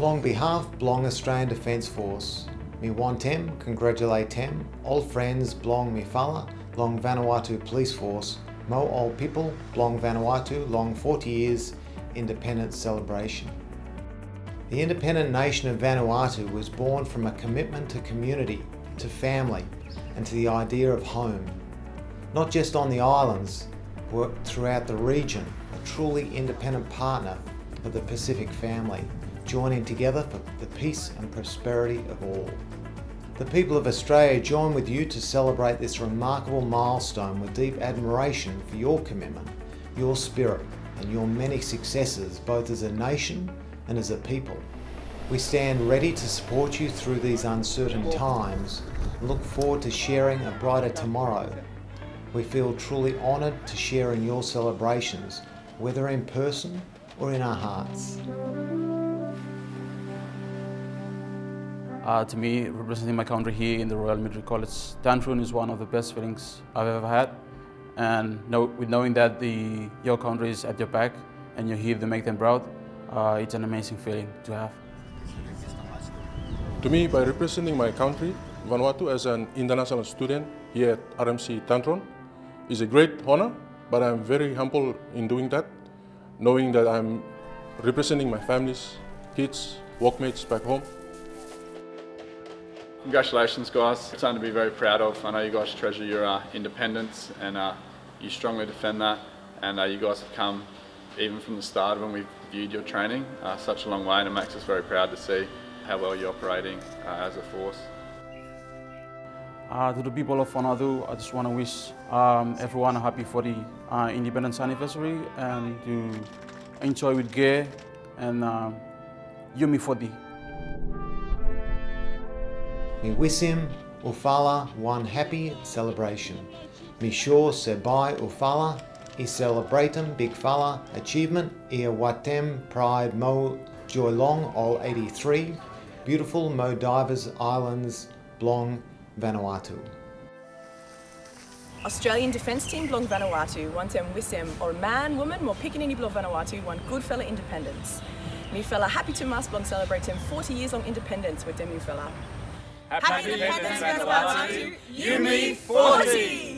Blong behalf Blong Australian Defence Force. Me wantem congratulate tem, old friends Blong mi fala, Long Vanuatu Police Force, Mo old people, Blong Vanuatu, long 40 years independence celebration. The independent nation of Vanuatu was born from a commitment to community, to family, and to the idea of home. Not just on the islands, but throughout the region, a truly independent partner of the Pacific family joining together for the peace and prosperity of all. The people of Australia join with you to celebrate this remarkable milestone with deep admiration for your commitment, your spirit and your many successes both as a nation and as a people. We stand ready to support you through these uncertain times and look forward to sharing a brighter tomorrow. We feel truly honoured to share in your celebrations, whether in person or in our hearts. Uh, to me, representing my country here in the Royal Military College, Duntroon is one of the best feelings I've ever had. And know, with knowing that the, your country is at your back and you're here to make them proud, uh, it's an amazing feeling to have. To me, by representing my country, Vanuatu as an international student here at RMC Duntroon is a great honor, but I'm very humble in doing that, knowing that I'm representing my families, kids, workmates back home. Congratulations guys, It's something to be very proud of. I know you guys treasure your uh, independence and uh, you strongly defend that and uh, you guys have come even from the start when we viewed your training uh, such a long way and it makes us very proud to see how well you're operating uh, as a force. Uh, to the people of Vanuatu, I just want to wish um, everyone a happy 40 uh, independence anniversary and to enjoy with gear and uh, Yumi 40. Mi wisim ufala one happy celebration. Mi sure sebai ufala i celebratum big fala achievement ia watem pride mo joy long all 83 beautiful Mo Divers Islands Blong Vanuatu. Australian Defence Team Blong Vanuatu, wantem wisem or man, woman, more pickaninny Blong Vanuatu, one good fella independence. Me fella happy to mass Blong celebrate him 40 years long independence with them you fella. Happy, Happy Independence Vanuatu, Yumi 40!